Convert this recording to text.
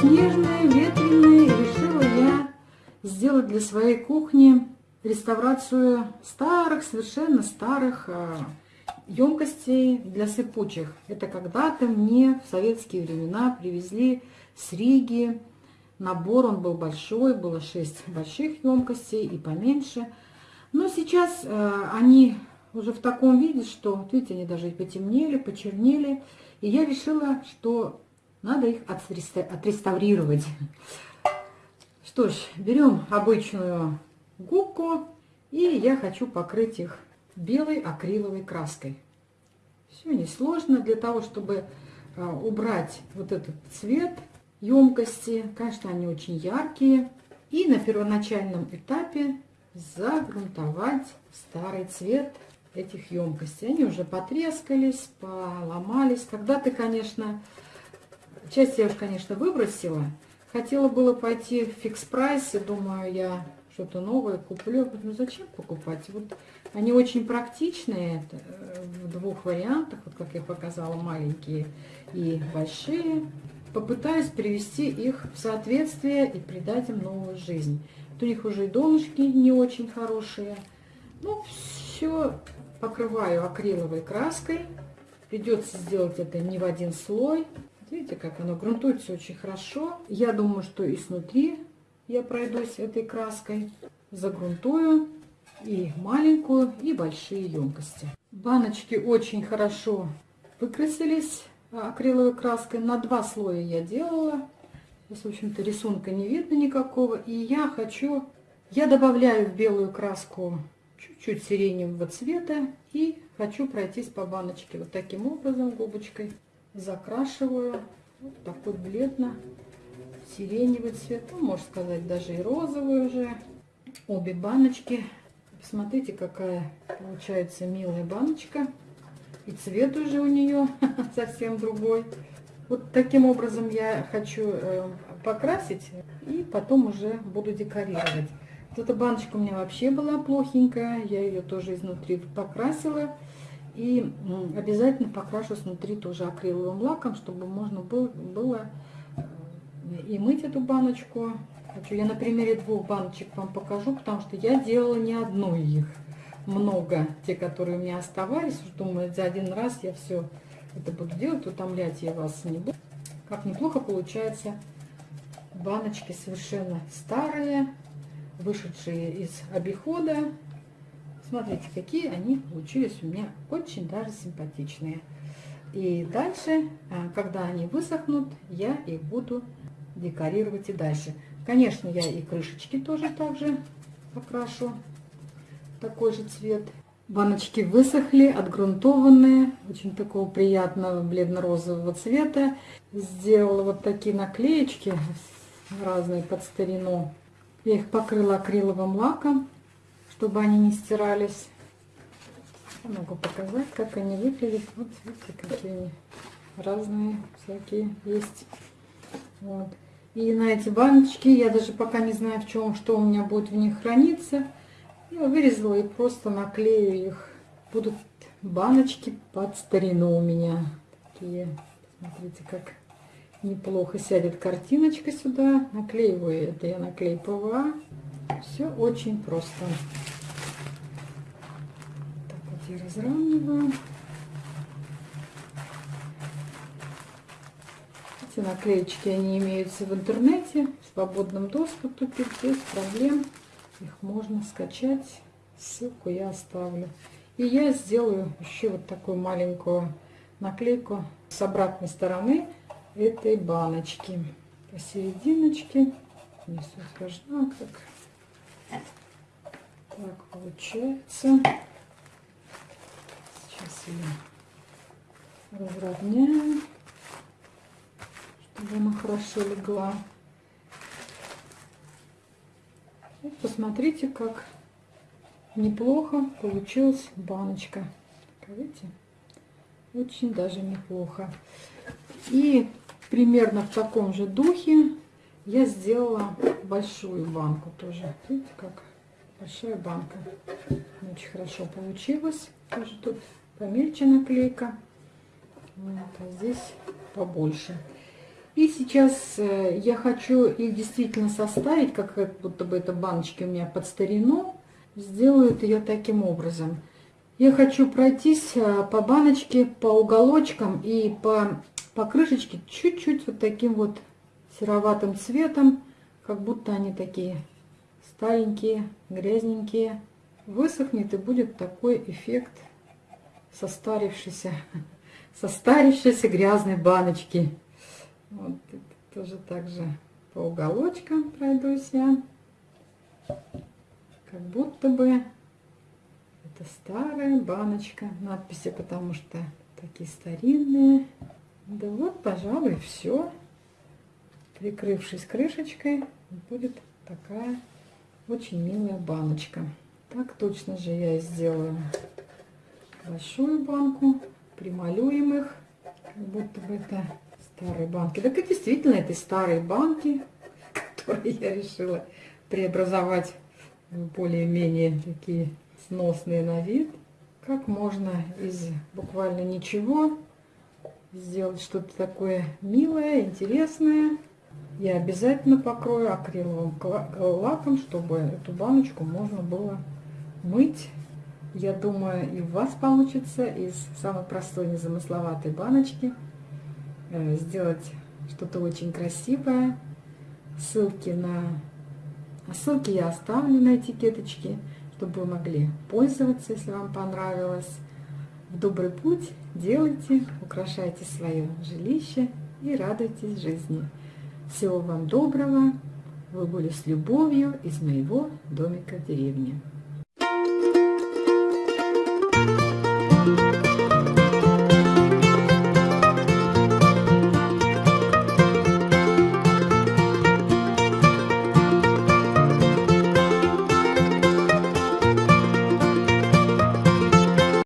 снежные, ветреные. Решила я сделать для своей кухни реставрацию старых, совершенно старых емкостей для сыпучих. Это когда-то мне в советские времена привезли с Риги набор. Он был большой, было 6 больших емкостей и поменьше. Но сейчас э, они уже в таком виде, что, видите, они даже потемнели, почернели. И я решила, что надо их отреставрировать. Что ж, берем обычную губку, и я хочу покрыть их белой акриловой краской. Все несложно для того, чтобы а, убрать вот этот цвет емкости. Конечно, они очень яркие. И на первоначальном этапе загрунтовать старый цвет этих емкостей. Они уже потрескались, поломались. Когда-то, конечно, часть я конечно, выбросила. Хотела было пойти в фикс-прайсе, думаю, я что-то новое куплю. Ну зачем покупать? Вот они очень практичные э, в двух вариантах, вот как я показала, маленькие и большие. Попытаюсь привести их в соответствие и придать им новую жизнь. Вот у них уже и донышки не очень хорошие. Ну, все покрываю акриловой краской. Придется сделать это не в один слой. Видите, как оно грунтуется очень хорошо. Я думаю, что и снутри я пройдусь этой краской, загрунтую и маленькую, и большие емкости. Баночки очень хорошо выкрасились акриловой краской. На два слоя я делала. Здесь, в общем-то, рисунка не видно никакого. И я хочу... Я добавляю в белую краску чуть-чуть сиреневого цвета. И хочу пройтись по баночке вот таким образом губочкой. Закрашиваю вот такой бледно сиреневый цвет, ну, можно сказать, даже и розовый уже. Обе баночки. Посмотрите, какая получается милая баночка. И цвет уже у нее совсем другой. Вот таким образом я хочу э, покрасить и потом уже буду декорировать. Вот эта баночка у меня вообще была плохенькая. Я ее тоже изнутри покрасила. И обязательно покрашу снутри тоже акриловым лаком, чтобы можно было, было и мыть эту баночку. Я на примере двух баночек вам покажу, потому что я делала не одну их, много, те, которые у меня оставались. Думаю, за один раз я все это буду делать, утомлять я вас не буду. Как неплохо получается баночки совершенно старые, вышедшие из обихода. Смотрите, какие они получились у меня очень даже симпатичные. И дальше, а, когда они высохнут, я их буду декорировать и дальше. Конечно, я и крышечки тоже также покрашу. Такой же цвет. Баночки высохли, отгрунтованные, очень такого приятного бледно-розового цвета. Сделала вот такие наклеечки разные под старину. Я их покрыла акриловым лаком, чтобы они не стирались. Могу показать, как они выглядят. Вот видите, какие они разные всякие есть. Вот. И на эти баночки, я даже пока не знаю, в чем, что у меня будет в них храниться. Я вырезала и просто наклею их. Будут баночки под старину у меня. Такие, смотрите, как неплохо сядет картиночка сюда. Наклеиваю это я на клей ПВА. Все очень просто. Так вот я разравниваю. Эти наклеечки, они имеются в интернете, в свободном доступе, без проблем. Их можно скачать. Ссылку я оставлю. И я сделаю еще вот такую маленькую наклейку с обратной стороны этой баночки. Посерединочке. Не сложно, как так получается. Сейчас я разровняю чтобы она хорошо легла. И посмотрите, как неплохо получилась баночка. Видите? Очень даже неплохо. И примерно в таком же духе я сделала большую банку тоже. Видите, как большая банка. Очень хорошо получилось. Тоже тут помельче наклейка. Вот, а здесь побольше. И сейчас э, я хочу их действительно составить, как будто бы это баночки у меня под старину. Сделаю ее таким образом. Я хочу пройтись э, по баночке, по уголочкам и по, по крышечке чуть-чуть вот таким вот сероватым цветом, как будто они такие старенькие, грязненькие. Высохнет и будет такой эффект состарившейся, состарившейся грязной баночки. Вот тоже так же по уголочкам пройдусь я. Как будто бы это старая баночка. Надписи, потому что такие старинные. Да вот, пожалуй, все. Прикрывшись крышечкой, будет такая очень милая баночка. Так точно же я сделаю большую банку. Прималюем их, как будто бы это старые банки. Так и действительно, это старые банки, которые я решила преобразовать в более-менее такие сносные на вид. Как можно из буквально ничего сделать что-то такое милое, интересное. Я обязательно покрою акриловым лаком, чтобы эту баночку можно было мыть. Я думаю, и у вас получится из самой простой незамысловатой баночки Э, сделать что-то очень красивое. Ссылки на ссылки я оставлю на этикеточке, чтобы вы могли пользоваться, если вам понравилось. В добрый путь делайте, украшайте свое жилище и радуйтесь жизни. Всего вам доброго. Вы были с любовью из моего домика в деревне.